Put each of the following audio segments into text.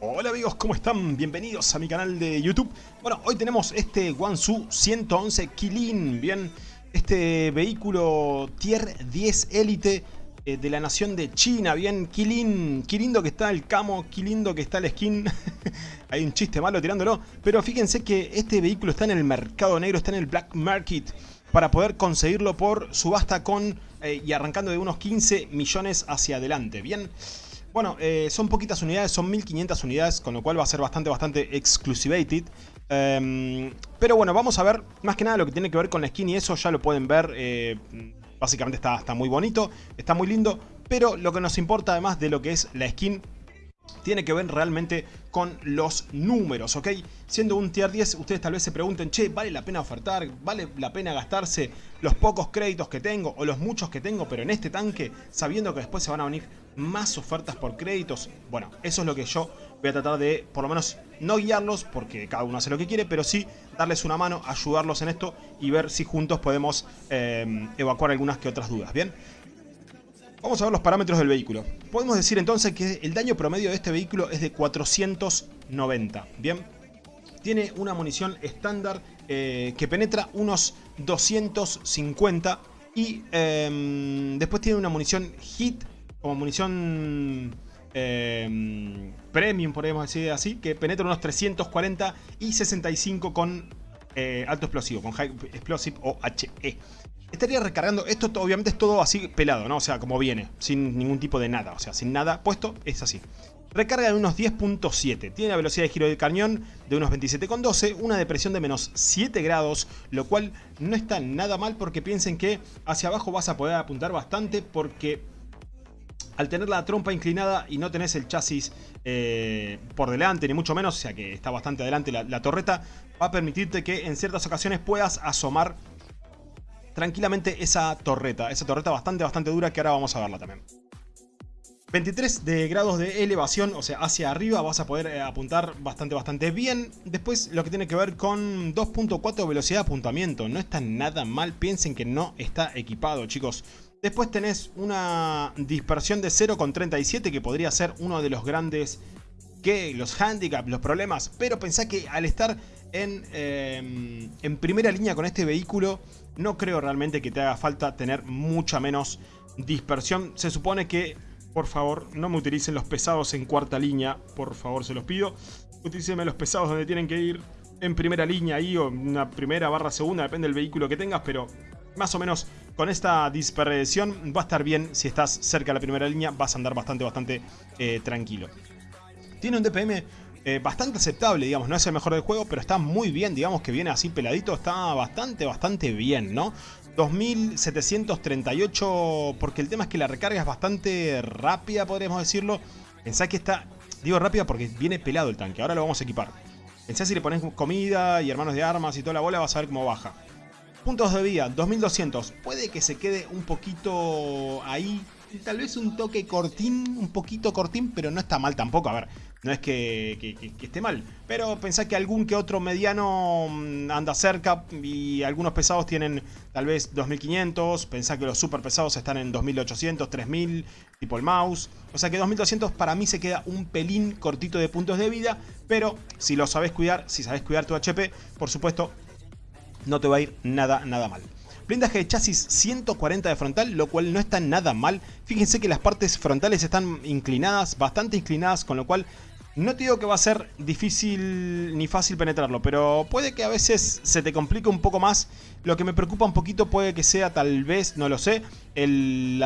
Hola amigos, ¿cómo están? Bienvenidos a mi canal de YouTube. Bueno, hoy tenemos este Guangzhou 111 Kilin, bien, este vehículo Tier 10 Elite eh, de la nación de China, bien, Kilin, qué lindo que está el camo, qué lindo que está el skin. Hay un chiste malo tirándolo, pero fíjense que este vehículo está en el mercado negro, está en el black market para poder conseguirlo por subasta con eh, y arrancando de unos 15 millones hacia adelante, bien. Bueno, eh, son poquitas unidades, son 1500 unidades, con lo cual va a ser bastante, bastante exclusivated. Em, pero bueno, vamos a ver más que nada lo que tiene que ver con la skin y eso ya lo pueden ver. Eh, básicamente está, está muy bonito, está muy lindo. Pero lo que nos importa además de lo que es la skin tiene que ver realmente con los números, ¿ok? Siendo un tier 10, ustedes tal vez se pregunten, che, ¿vale la pena ofertar? ¿Vale la pena gastarse los pocos créditos que tengo o los muchos que tengo, pero en este tanque, sabiendo que después se van a venir más ofertas por créditos? Bueno, eso es lo que yo voy a tratar de, por lo menos, no guiarlos, porque cada uno hace lo que quiere, pero sí darles una mano, ayudarlos en esto y ver si juntos podemos eh, evacuar algunas que otras dudas, ¿bien? Vamos a ver los parámetros del vehículo. Podemos decir entonces que el daño promedio de este vehículo es de 490. Bien, tiene una munición estándar eh, que penetra unos 250 y em, después tiene una munición hit como munición em, premium, podemos decir así, que penetra unos 340 y 65 con eh, alto explosivo, con High Explosive o HE. Estaría recargando, esto obviamente es todo así pelado, ¿no? O sea, como viene, sin ningún tipo de nada, o sea, sin nada puesto, es así. Recarga de unos 10.7, tiene la velocidad de giro del cañón de unos 27.12, una depresión de menos 7 grados, lo cual no está nada mal porque piensen que hacia abajo vas a poder apuntar bastante porque al tener la trompa inclinada y no tenés el chasis eh, por delante, ni mucho menos, o sea que está bastante adelante la, torreta, va a permitirte que en ciertas ocasiones puedas asomar tranquilamente esa torreta. Esa torreta bastante, bastante dura que ahora vamos a verla también. 23 de grados de elevación, o sea, hacia arriba vas a poder eh, apuntar bastante, bastante bien. Después lo que tiene que ver con 2.4 velocidad de apuntamiento. No está nada mal, piensen que no está equipado, chicos. Después tenés una dispersión de 0,37 que podría ser uno de los grandes que los handicaps, los problemas. Pero pensá que al estar en, em, en primera línea con este vehículo no creo realmente que te haga falta tener mucha menos dispersión. Se supone que, por favor, no me utilicen los pesados en cuarta línea. Por favor, se los pido. Utilícenme los pesados donde tienen que ir en primera línea ahí o en una primera barra segunda, depende del vehículo que tengas, pero más o menos con esta dispersión va a estar bien. Si estás cerca de la primera línea vas a andar bastante, bastante eh, tranquilo. Tiene un DPM eh, bastante aceptable, digamos, no es el mejor del juego, pero está muy bien, digamos que viene así peladito, está bastante, bastante bien, ¿no? 2738, porque el tema es que la recarga es bastante rápida, podríamos decirlo. Pensá que está, digo rápida porque viene pelado el tanque, ahora lo vamos a equipar. Pensá si le pones comida y hermanos de armas y toda la bola, vas a ver cómo baja. Puntos de vida, 2200. Puede que se quede un poquito ahí. Tal vez un toque cortín, un poquito cortín, pero no está mal tampoco. A ver, no es que, esté mal. Pero pensá que algún que otro mediano mm, anda cerca y algunos pesados tienen tal vez 2500. Pensá que los super pesados están en 2800, 3000, tipo el mouse. O sea que 2200 para mí se queda un pelín cortito de puntos de vida. Pero si lo sabes cuidar, si sabes cuidar tu HP, por supuesto, no te va a ir nada, nada mal. Blindaje de chasis 140 de frontal, lo cual no está nada mal. Fíjense que las partes frontales están inclinadas, bastante inclinadas, con lo cual no te digo que va a ser difícil ni fácil penetrarlo, pero puede que a veces se te complique un poco más. Lo que me preocupa un poquito puede que sea tal vez, no lo sé, el,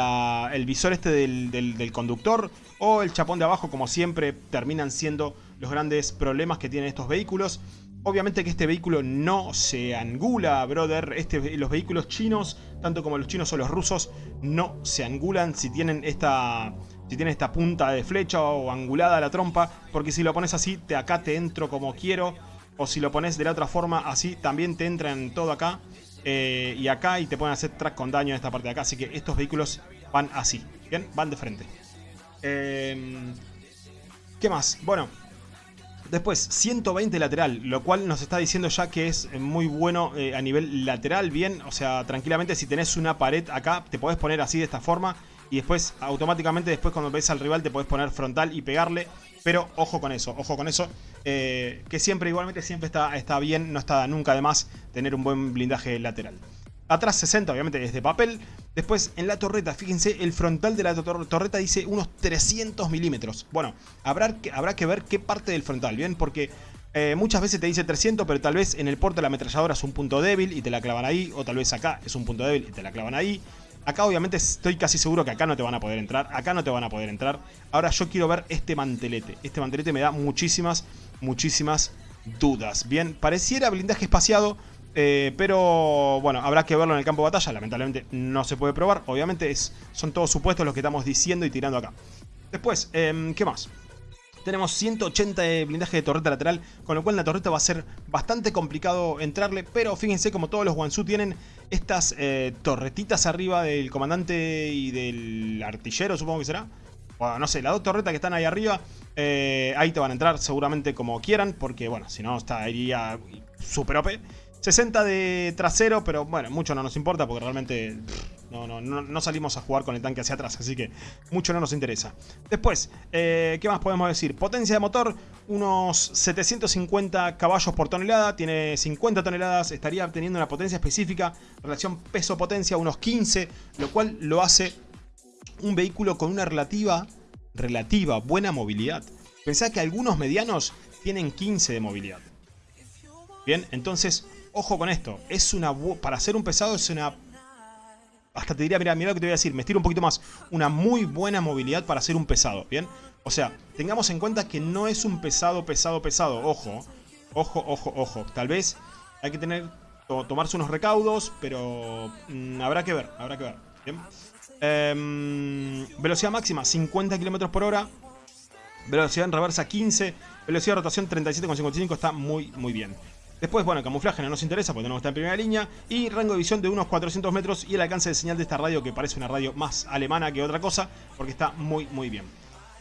visor este del, del, conductor o el chapón de abajo, como siempre terminan siendo los grandes problemas que tienen estos vehículos. Obviamente que este vehículo no se angula, brother. Este, los vehículos chinos, tanto como los chinos o los rusos, no se angulan si tienen esta si tiene esta punta de flecha o angulada la trompa, porque si lo pones así, te, acá te entro como quiero, o si lo pones de la otra forma, así también te entra en todo acá, eh, y acá, y te pueden hacer track con daño en esta parte de acá, así que estos vehículos van así, ¿bien? Van de frente. Em, ¿Qué más? Bueno, Después, 120 lateral, lo cual nos está diciendo ya que es muy bueno eh, a nivel lateral, bien. O sea, tranquilamente si tenés una pared acá, te podés poner así de esta forma y después automáticamente después cuando ves al rival te podés poner frontal y pegarle. Pero ojo con eso, ojo con eso. Eh, que siempre, igualmente, siempre está, está bien, no está nunca de más tener un buen blindaje lateral. Atrás 60, obviamente es de papel. Después en la torreta, fíjense, el frontal de la torreta dice unos 300 milímetros. Bueno, habrá que, habrá que ver qué parte del frontal, ¿bien? Porque eh, muchas veces te dice 300, pero tal vez en el porte de la ametralladora es un punto débil y te la clavan ahí. O tal vez acá es un punto débil y te la clavan ahí. Acá obviamente estoy casi seguro que acá no te van a poder entrar. Acá no te van a poder entrar. Ahora yo quiero ver este mantelete. Este mantelete me da muchísimas, muchísimas dudas. Bien, pareciera blindaje espaciado. Eh, pero bueno, habrá que verlo en el campo de batalla. Lamentablemente no se puede probar. Obviamente es, son todos supuestos los que estamos diciendo y tirando acá. Después, em, ¿qué más? Tenemos 180 de blindaje de torreta lateral, con lo cual la torreta va a ser bastante complicado entrarle, pero fíjense como todos los Wansu tienen estas eh, torretitas arriba del comandante y del artillero, supongo que será. Bueno, no sé, las dos torretas que están ahí arriba, eh, ahí te van a entrar seguramente como quieran, porque bueno, si no estaría super OP. 60 de trasero, pero bueno, mucho no nos importa porque realmente no, no, no, salimos a jugar con el tanque hacia atrás, así que mucho no nos interesa. Después, eh, ¿qué más podemos decir? Potencia de motor, unos 750 caballos por tonelada, tiene 50 toneladas, estaría obteniendo una potencia específica, relación peso-potencia, unos 15, lo cual lo hace un vehículo con una relativa, relativa buena movilidad. Pensá que algunos medianos tienen 15 de movilidad. Bien, entonces Ojo con esto, es una para hacer un pesado es una... Hasta te diría, mira, mira lo que te voy a decir, me estiro un poquito más. Una muy buena movilidad para hacer un pesado, ¿bien? O sea, tengamos en cuenta que no es un pesado, pesado, pesado. Ojo, ojo, ojo, ojo. Tal vez hay que tener, tomarse unos recaudos, pero mm, habrá que ver, habrá que ver. ¿bien? Em, velocidad máxima, 50 km por hora. Velocidad en reversa, 15. Velocidad de rotación, 37,55. Está muy, muy bien. Después, bueno, camuflaje no nos interesa porque que estar en primera línea. Y rango de visión de unos 400 metros y el alcance de señal de esta radio que parece una radio más alemana que otra cosa porque está muy, muy bien.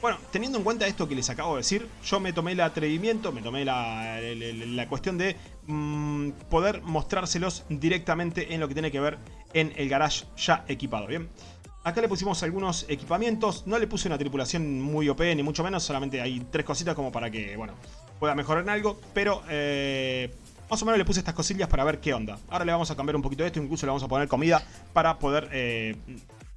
Bueno, teniendo en cuenta esto que les acabo de decir, yo me tomé el atrevimiento, me tomé la, cuestión de mm, poder mostrárselos directamente en lo que tiene que ver en el garage ya equipado, ¿bien? Acá le pusimos algunos equipamientos, no le puse una tripulación muy OP ni mucho menos, solamente hay tres cositas como para que, bueno, pueda mejorar en algo, pero eh, más o menos le puse estas cosillas para ver qué onda. Ahora le vamos a cambiar un poquito de esto, incluso le vamos a poner comida para poder eh,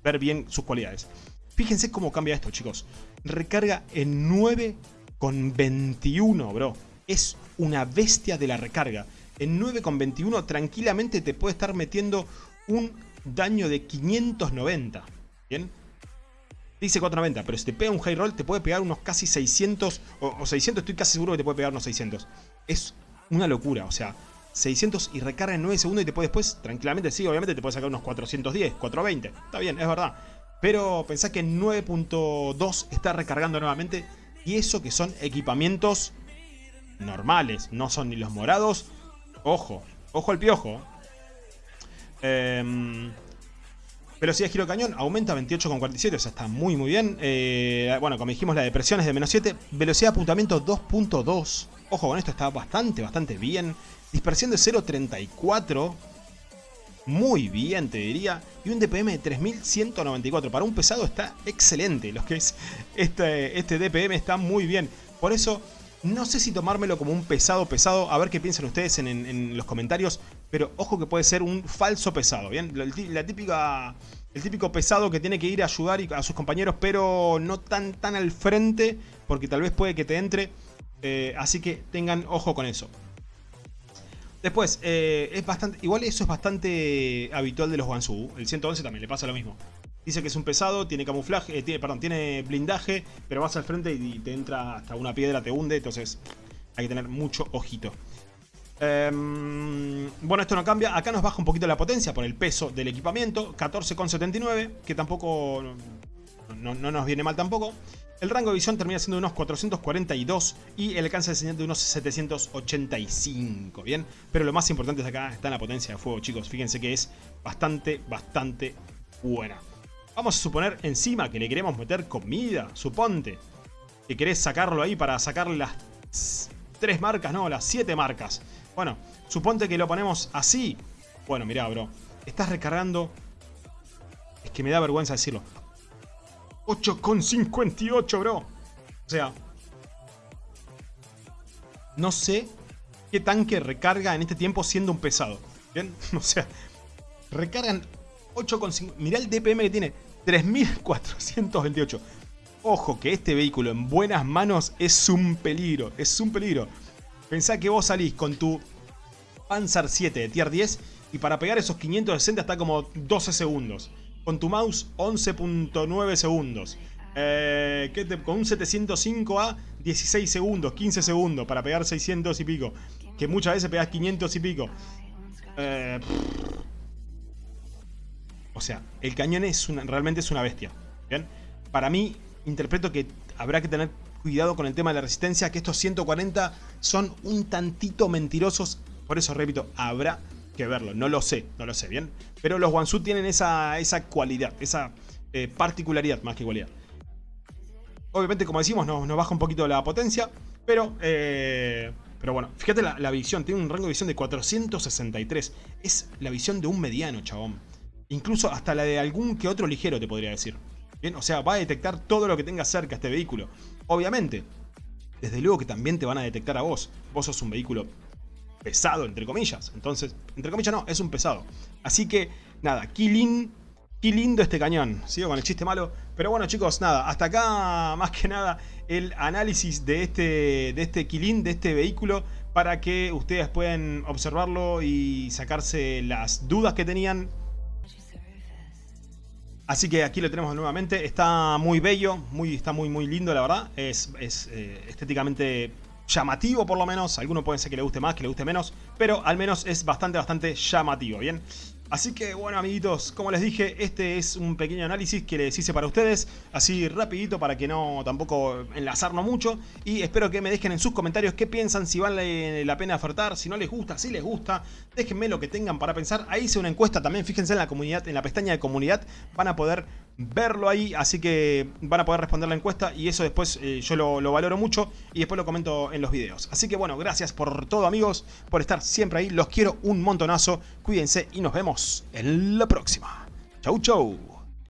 ver bien sus cualidades. Fíjense cómo cambia esto, chicos. Recarga en 9,21, bro. Es una bestia de la recarga. En 9,21 tranquilamente te puede estar metiendo un daño de 590. ¿Bien? Dice 490, pero si te pega un high roll te puede pegar unos casi 600 o, o 600, estoy casi seguro que te puede pegar unos 600. Es una locura, o sea, 600 y recarga en 9 segundos y te puede después, tranquilamente, sí, obviamente te puede sacar unos 410, 420. Está bien, es verdad. Pero pensá que en 9.2 está recargando nuevamente y eso que son equipamientos normales, no son ni los morados. Ojo, ojo al piojo. Velocidad de giro cañón aumenta 28,47, o sea, está muy muy bien. Eh, bueno, como dijimos, la depresión es de menos 7. Velocidad de apuntamiento 2.2. Ojo, con esto está bastante, bastante bien. Dispersión de 0.34. Muy bien, te diría. Y un DPM de 3194. Para un pesado está excelente. Lo que es este, este DPM está muy bien. Por eso, no sé si tomármelo como un pesado pesado. A ver qué piensan ustedes en los comentarios. Pero ojo que puede ser un falso pesado, ¿bien? Típica, el típico pesado que tiene que ir a ayudar a sus compañeros, pero no tan, tan al frente, porque tal vez puede que te entre. Eh, así que tengan ojo con eso. Después, eh, es bastante, igual eso es bastante habitual de los Wansu. El 111 también le pasa lo mismo. Dice que es un pesado, tiene camuflaje, eh, tiene, perdón, tiene blindaje, pero vas al frente y te entra hasta una piedra, te hunde, entonces hay que tener mucho ojito. Em, bueno, esto no cambia. Acá nos baja un poquito la potencia por el peso del equipamiento. 14,79, que tampoco... No, nos viene mal tampoco. El rango de visión termina siendo unos 442 y el alcance de señal de unos 785, ¿bien? Pero lo más importante es acá está la potencia de fuego, chicos. Fíjense que es bastante, bastante buena. Vamos a suponer encima que le queremos meter comida, suponte. Que querés sacarlo ahí para sacarle las tres marcas, no, las siete marcas. Bueno, suponte que lo ponemos así. Bueno, mirá, bro. Estás recargando... Es que me da vergüenza decirlo. 8,58, bro. O sea... No sé qué tanque recarga en este tiempo siendo un pesado. ¿Bien? O sea, recargan 8,5... Mirá el DPM que tiene. 3428. Ojo que este vehículo en buenas manos es un peligro. Es un peligro. Pensá que vos salís con tu Panzer 7 de tier 10 y para pegar esos 560 está como 12 segundos. Con tu mouse 11.9 segundos. Eh, con un 705A 16 segundos, 15 segundos para pegar 600 y pico. Que muchas veces pegas 500 y pico. Eh, o sea, el cañón es realmente es una bestia. Para mí, interpreto que habrá que tener cuidado con el tema de la resistencia, que estos 140 son un tantito mentirosos. Por eso repito, habrá que verlo. No lo sé, no lo sé, ¿bien? Pero los Wansu tienen esa, esa cualidad, esa eh, particularidad más que cualidad. Obviamente, como decimos, nos, baja un poquito la potencia, pero... Eh, pero bueno, fíjate la, la, visión, tiene un rango de visión de 463. Es la visión de un mediano, chabón. Incluso hasta la de algún que otro ligero, te podría decir. Bien, o sea, va a detectar todo lo que tenga cerca este vehículo. Obviamente, desde luego que también te van a detectar a vos. Vos sos un vehículo pesado, entre comillas. Entonces, entre comillas no, es un pesado. Así que, nada, Qué lindo este cañón. Sigo con el chiste malo. Pero bueno, chicos, nada. Hasta acá, más que nada, el análisis de este, de este Kilin, de este vehículo, para que ustedes puedan observarlo y sacarse las dudas que tenían. Así que aquí lo tenemos nuevamente. Está muy bello, muy, está muy, muy lindo, la verdad. Es, es eh, estéticamente llamativo, por lo menos. alguno puede ser que le guste más, que le guste menos. Pero al menos es bastante, bastante llamativo, ¿bien? Así que bueno amiguitos, como les dije, este es un pequeño análisis que les hice para ustedes, así rapidito para que no tampoco enlazarnos mucho y espero que me dejen en sus comentarios qué piensan, si vale la pena ofertar, si no les gusta, si les gusta, déjenme lo que tengan para pensar, ahí hice una encuesta también, fíjense en la comunidad, en la pestaña de comunidad, van a poder verlo ahí, así que van a poder responder la encuesta y eso después eh, yo lo, lo, valoro mucho y después lo comento en los videos. Así que bueno, gracias por todo amigos, por estar siempre ahí, los quiero un montonazo, cuídense y nos vemos en la próxima. Chau chau.